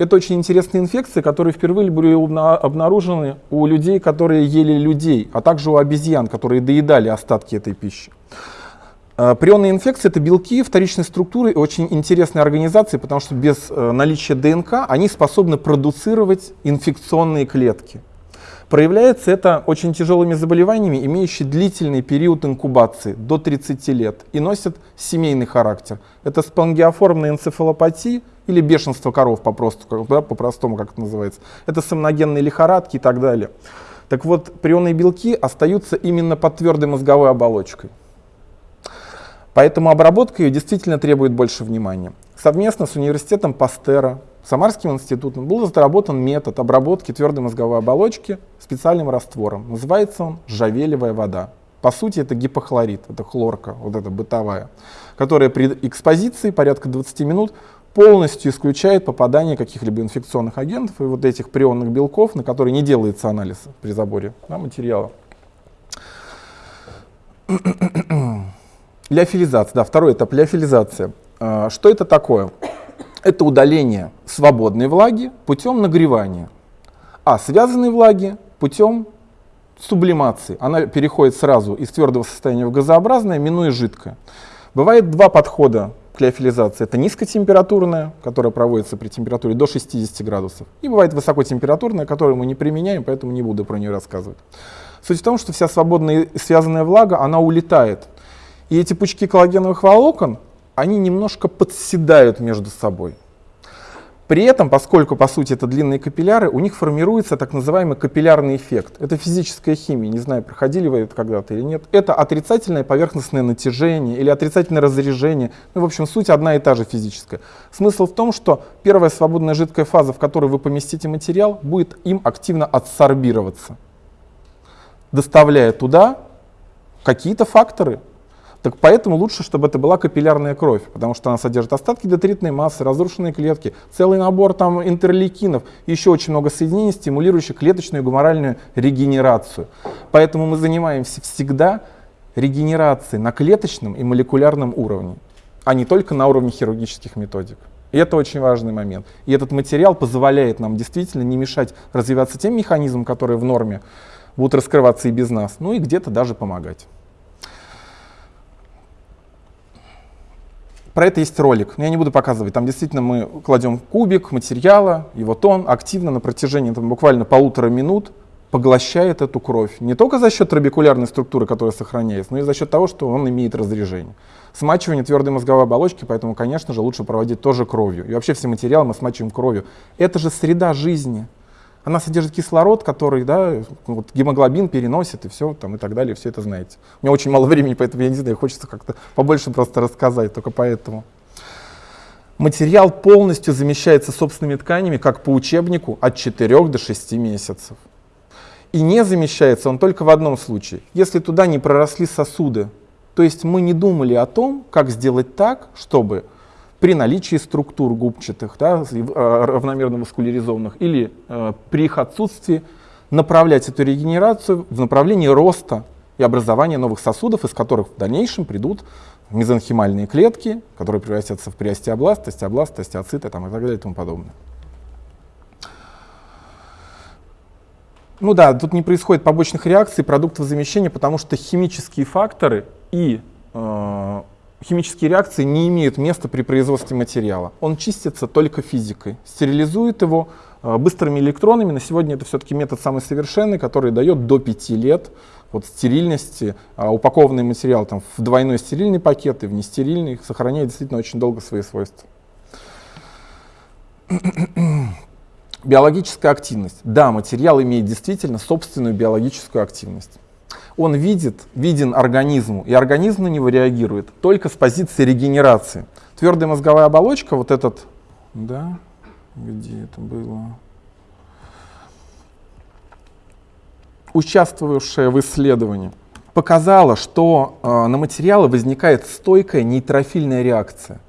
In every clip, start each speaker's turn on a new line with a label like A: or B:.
A: Это очень интересные инфекции, которые впервые были обнаружены у людей, которые ели людей, а также у обезьян, которые доедали остатки этой пищи. Э, прионные инфекции — это белки вторичной структуры очень интересные организации, потому что без э, наличия ДНК они способны продуцировать инфекционные клетки. Проявляется это очень тяжелыми заболеваниями, имеющими длительный период инкубации до 30 лет и носят семейный характер. Это спонгиоформная энцефалопатия или бешенство коров по-простому, да, по-простому, как это называется. Это сомногенные лихорадки и так далее. Так вот, прионные белки остаются именно под твердой мозговой оболочкой. Поэтому обработка ее действительно требует больше внимания. Совместно с университетом Пастера, Самарским институтом был разработан метод обработки твердой мозговой оболочки специальным раствором. Называется он жавелевая вода. По сути, это гипохлорид, это хлорка, вот эта бытовая, которая при экспозиции порядка 20 минут полностью исключает попадание каких-либо инфекционных агентов и вот этих прионных белков, на которые не делается анализ при заборе да, материала. Леофилизация, да, второй этап леофилизация. А, что это такое? Это удаление свободной влаги путем нагревания, а связанной влаги путем сублимации. Она переходит сразу из твердого состояния в газообразное, минуя жидкое. Бывает два подхода к леофилизации. Это низкотемпературная, которая проводится при температуре до 60 градусов. И бывает высокотемпературная, которую мы не применяем, поэтому не буду про нее рассказывать. Суть в том, что вся свободная связанная влага, она улетает. И эти пучки коллагеновых волокон, они немножко подседают между собой. При этом, поскольку по сути это длинные капилляры, у них формируется так называемый капиллярный эффект. Это физическая химия, не знаю, проходили вы это когда-то или нет. Это отрицательное поверхностное натяжение или отрицательное разрежение. Ну, в общем, суть одна и та же физическая. Смысл в том, что первая свободная жидкая фаза, в которой вы поместите материал, будет им активно адсорбироваться, доставляя туда какие-то факторы, так поэтому лучше, чтобы это была капиллярная кровь, потому что она содержит остатки детритной массы, разрушенные клетки, целый набор там интерлейкинов, еще очень много соединений, стимулирующих клеточную и гуморальную регенерацию. Поэтому мы занимаемся всегда регенерацией на клеточном и молекулярном уровне, а не только на уровне хирургических методик. И это очень важный момент. И этот материал позволяет нам действительно не мешать развиваться тем механизмам, которые в норме будут раскрываться и без нас, ну и где-то даже помогать. Про это есть ролик, но я не буду показывать. Там действительно мы кладем кубик материала, и вот он активно на протяжении там, буквально полутора минут поглощает эту кровь. Не только за счет трабекулярной структуры, которая сохраняется, но и за счет того, что он имеет разрежение. Смачивание твердой мозговой оболочки, поэтому, конечно же, лучше проводить тоже кровью. И вообще все материалы мы смачиваем кровью. Это же среда жизни. Она содержит кислород, который да, вот гемоглобин переносит и все там и так далее, все это знаете. У меня очень мало времени, поэтому я не знаю, хочется как-то побольше просто рассказать, только поэтому. Материал полностью замещается собственными тканями, как по учебнику, от 4 до 6 месяцев. И не замещается он только в одном случае, если туда не проросли сосуды. То есть мы не думали о том, как сделать так, чтобы при наличии структур губчатых, да, э, равномерно мускуляризованных, или э, при их отсутствии направлять эту регенерацию в направлении роста и образования новых сосудов, из которых в дальнейшем придут мезонхимальные клетки, которые превратятся в приостеобласт, остеобласт, остеоциты там, и так далее и тому подобное. Ну да, тут не происходит побочных реакций продуктов замещения, потому что химические факторы и э, химические реакции не имеют места при производстве материала. Он чистится только физикой. Стерилизует его э, быстрыми электронами. На сегодня это все-таки метод самый совершенный, который дает до 5 лет вот, стерильности. А упакованный материал там, в двойной стерильный пакет и в нестерильный сохраняет действительно очень долго свои свойства. Биологическая активность. Да, материал имеет действительно собственную биологическую активность он видит, виден организму, и организм на него реагирует только с позиции регенерации. Твердая мозговая оболочка, вот этот, да, где это было, участвовавшая в исследовании, показала, что э, на материалы возникает стойкая нейтрофильная реакция.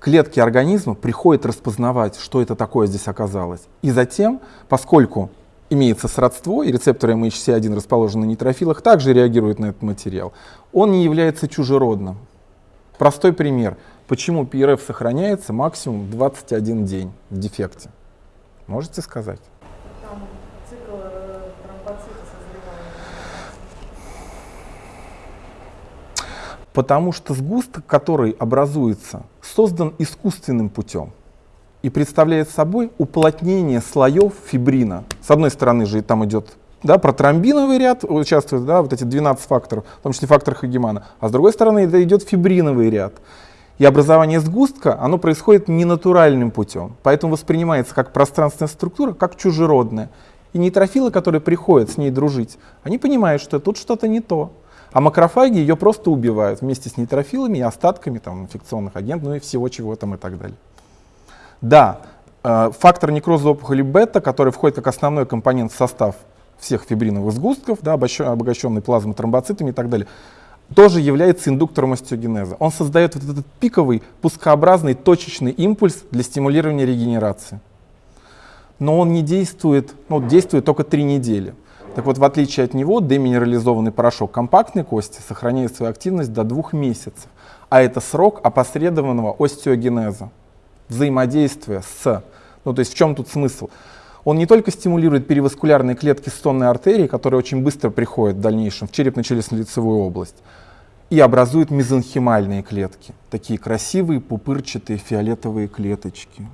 A: Клетки организма приходят распознавать, что это такое здесь оказалось. И затем, поскольку имеется сродство, и рецепторы MHC1 расположены на нейтрофилах, также реагируют на этот материал. Он не является чужеродным. Простой пример. Почему ПРФ сохраняется максимум 21 день в дефекте? Можете сказать?
B: Там цикл э.
A: Потому что сгусток, который образуется, создан искусственным путем и представляет собой уплотнение слоев фибрина. С одной стороны же там идет да, протромбиновый ряд, участвует да, вот эти 12 факторов, в том числе фактор Хагемана, а с другой стороны это идет фибриновый ряд. И образование сгустка, оно происходит ненатуральным путем, поэтому воспринимается как пространственная структура, как чужеродная. И нейтрофилы, которые приходят с ней дружить, они понимают, что тут что-то не то. А макрофаги ее просто убивают вместе с нейтрофилами и остатками там, инфекционных агентов, ну и всего чего там и так далее. Да, э, фактор некроза опухоли бета, который входит как основной компонент в состав всех фибриновых сгустков, да, обогащенный плазмой, тромбоцитами и так далее, тоже является индуктором остеогенеза. Он создает вот этот пиковый, пускообразный, точечный импульс для стимулирования регенерации. Но он не действует, ну, действует только три недели. Так вот, в отличие от него, деминерализованный порошок компактной кости сохраняет свою активность до двух месяцев. А это срок опосредованного остеогенеза, взаимодействия с... Ну, то есть в чем тут смысл? Он не только стимулирует переваскулярные клетки сонной артерии, которые очень быстро приходят в дальнейшем в черепно-челюстно-лицевую область, и образует мезонхимальные клетки, такие красивые пупырчатые фиолетовые клеточки.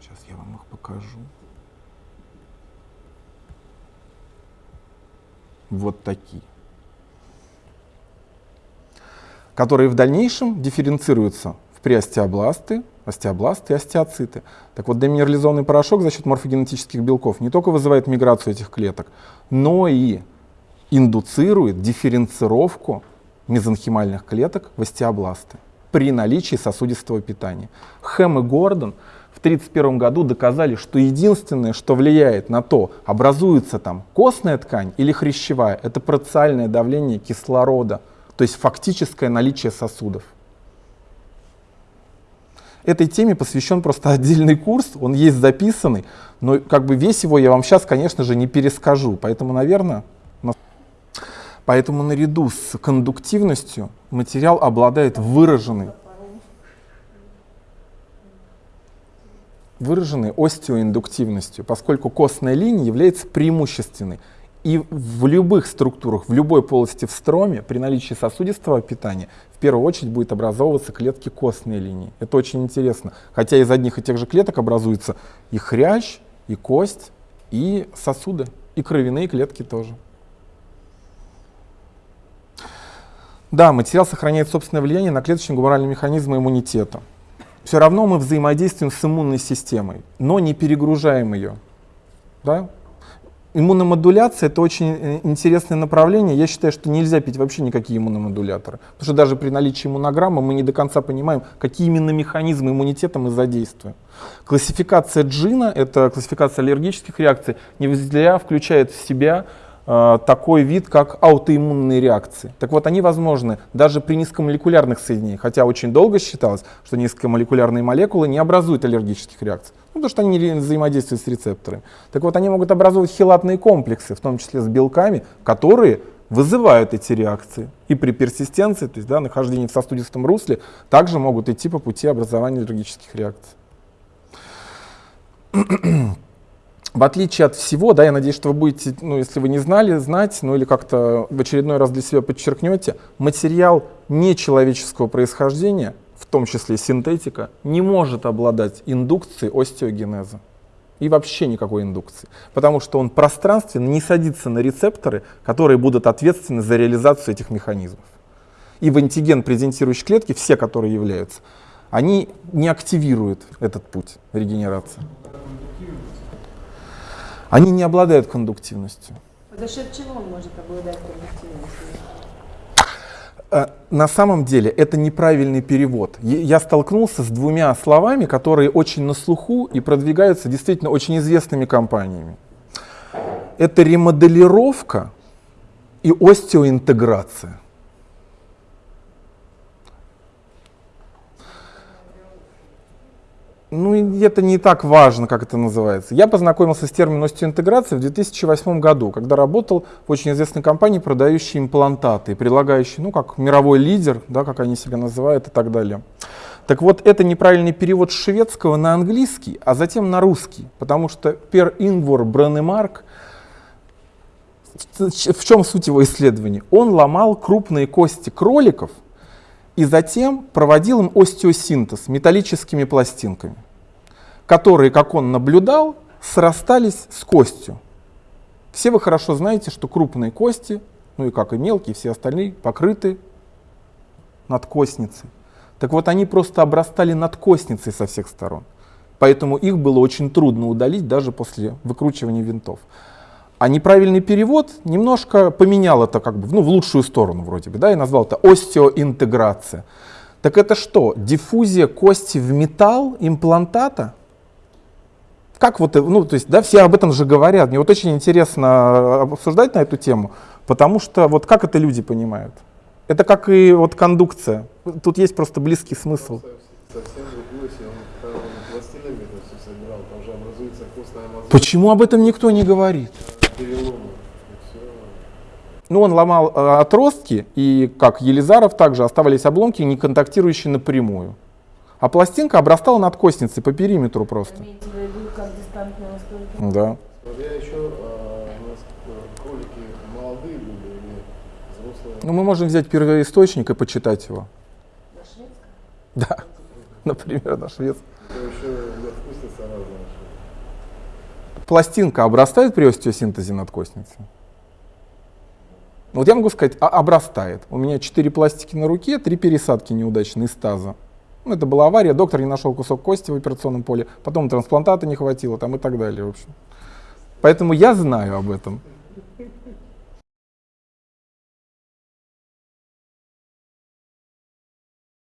A: Сейчас я вам их покажу. Вот такие. Которые в дальнейшем дифференцируются в преостеобласты, остеобласты и остеоциты. Так вот, деминерализованный порошок за счет морфогенетических белков не только вызывает миграцию этих клеток, но и индуцирует дифференцировку мезонхимальных клеток в остеобласты при наличии сосудистого питания. Хэм и Гордон в 1931 году доказали, что единственное, что влияет на то, образуется там костная ткань или хрящевая, это парциальное давление кислорода, то есть фактическое наличие сосудов. Этой теме посвящен просто отдельный курс, он есть записанный, но как бы весь его я вам сейчас, конечно же, не перескажу, поэтому, наверное, Поэтому наряду с кондуктивностью материал обладает выраженной, выраженной остеоиндуктивностью, поскольку костная линия является преимущественной. И в любых структурах, в любой полости в строме, при наличии сосудистого питания, в первую очередь будет образовываться клетки костной линии. Это очень интересно. Хотя из одних и тех же клеток образуется и хрящ, и кость, и сосуды, и кровяные клетки тоже. Да, материал сохраняет собственное влияние на клеточно-гуморальные механизмы иммунитета. Все равно мы взаимодействуем с иммунной системой, но не перегружаем ее. Да? Иммуномодуляция — это очень э, интересное направление. Я считаю, что нельзя пить вообще никакие иммуномодуляторы. Потому что даже при наличии иммунограммы мы не до конца понимаем, какие именно механизмы иммунитета мы задействуем. Классификация джина — это классификация аллергических реакций, не зря включает в себя такой вид, как аутоиммунные реакции. Так вот, они возможны даже при низкомолекулярных соединениях, хотя очень долго считалось, что низкомолекулярные молекулы не образуют аллергических реакций. Ну, потому что они не взаимодействуют с рецепторами. Так вот, они могут образовывать хелатные комплексы, в том числе с белками, которые вызывают эти реакции. И при персистенции, то есть да, нахождении в сосудистом русле, также могут идти по пути образования аллергических реакций. В отличие от всего, да, я надеюсь, что вы будете, ну, если вы не знали, знать, ну или как-то в очередной раз для себя подчеркнете, материал нечеловеческого происхождения в том числе синтетика, не может обладать индукцией остеогенеза. И вообще никакой индукции. Потому что он пространственно не садится на рецепторы, которые будут ответственны за реализацию этих механизмов. И в антиген презентирующие клетки, все, которые являются, они не активируют этот путь регенерации. Они не обладают кондуктивностью.
B: За счет чего он может обладать кондуктивностью?
A: Э, на самом деле это неправильный перевод. Я столкнулся с двумя словами, которые очень на слуху и продвигаются действительно очень известными компаниями. Это ремоделировка и остеоинтеграция. Ну, это не так важно, как это называется. Я познакомился с термином остеоинтеграции в 2008 году, когда работал в очень известной компании, продающей имплантаты, предлагающей, ну, как мировой лидер, да, как они себя называют и так далее. Так вот, это неправильный перевод шведского на английский, а затем на русский, потому что Пер Ингвор Бранемарк, в чем суть его исследований? Он ломал крупные кости кроликов – и затем проводил им остеосинтез металлическими пластинками, которые, как он наблюдал, срастались с костью. Все вы хорошо знаете, что крупные кости, ну и как и мелкие, все остальные, покрыты надкостницей. Так вот, они просто обрастали надкостницей со всех сторон. Поэтому их было очень трудно удалить даже после выкручивания винтов. А неправильный перевод немножко поменял это как бы ну, в лучшую сторону вроде бы, да, и назвал это остеоинтеграция. Так это что, диффузия кости в металл имплантата? Как вот, ну, то есть, да, все об этом же говорят. Мне вот очень интересно обсуждать на эту тему, потому что вот как это люди понимают? Это как и вот кондукция. Тут есть просто близкий смысл. Почему об этом никто не говорит? Ну, он ломал э, отростки, и как Елизаров также оставались обломки, не контактирующие напрямую. А пластинка обрастала надкостницей по периметру просто. Да. Я еще, а, у нас э, кролики молодые были или взрослые? Ну, мы можем взять первоисточник и почитать его. На шведском? Да, например, на шведском. Это еще вкусница разная. Пластинка обрастает при остеосинтезе надкостницы? Вот я могу сказать, а, обрастает. У меня четыре пластики на руке, три пересадки неудачные из таза. Ну, это была авария, доктор не нашел кусок кости в операционном поле, потом трансплантата не хватило там и так далее, в общем. Поэтому я знаю об этом.